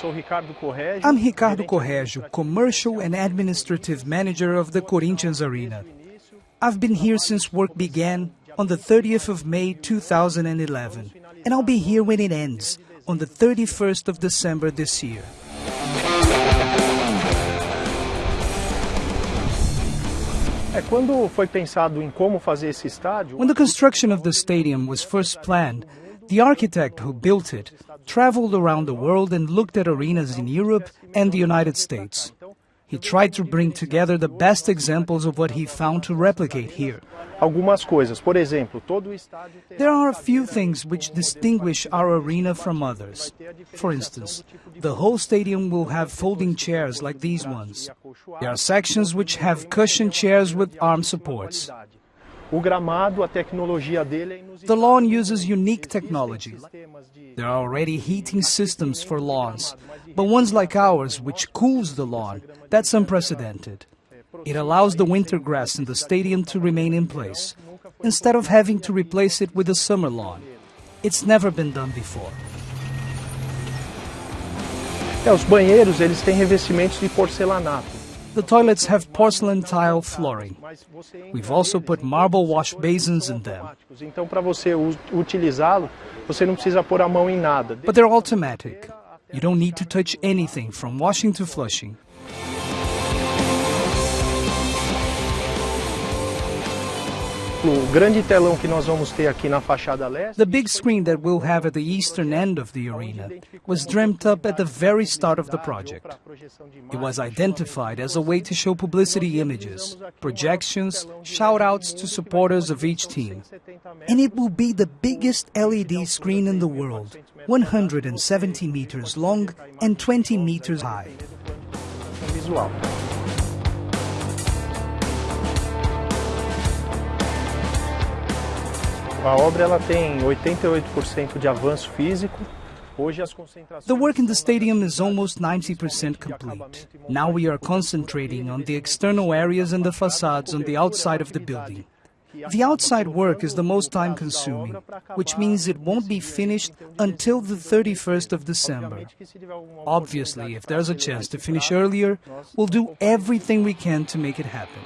I'm Ricardo Corrégio, Commercial and Administrative Manager of the Corinthians Arena. I've been here since work began on the 30th of May 2011, and I'll be here when it ends, on the 31st of December this year. When the construction of the stadium was first planned, the architect who built it traveled around the world and looked at arenas in Europe and the United States. He tried to bring together the best examples of what he found to replicate here. Algumas coisas, por exemplo, There are a few things which distinguish our arena from others. For instance, the whole stadium will have folding chairs like these ones. There are sections which have cushion chairs with arm supports. O gramado, a tecnologia dele é The lawn uses unique technology. There are already heating systems for lawns, but ones like ours, which cools the lawn, that's unprecedented. It allows the winter grass in the stadium to remain in place, instead of having to replace it with a summer lawn. It's never been done before. É, os banheiros, eles têm revestimentos de porcelanato. The toilets have porcelain tile flooring. We've also put marble wash basins in them. Então, para você u- utilizá-lo, você não precisa pôr a mão em nada. But they're automatic. You don't need to touch anything from washing to flushing. The big screen that we'll have at the eastern end of the arena was dreamt up at the very start of the project. It was identified as a way to show publicity images, projections, shout outs to supporters of each team. And it will be the biggest LED screen in the world, 170 meters long and 20 meters high. A obra ela tem 88% de avanço físico. Hoje as concentrações The work in the stadium is almost 90% complete. Now we are concentrating on the external areas and the facades on the outside of the building. The outside work is the most time consuming, which means it won't be finished until the 31st of December. Obviously, if there's a chance to finish earlier, we'll do everything we can to make it happen.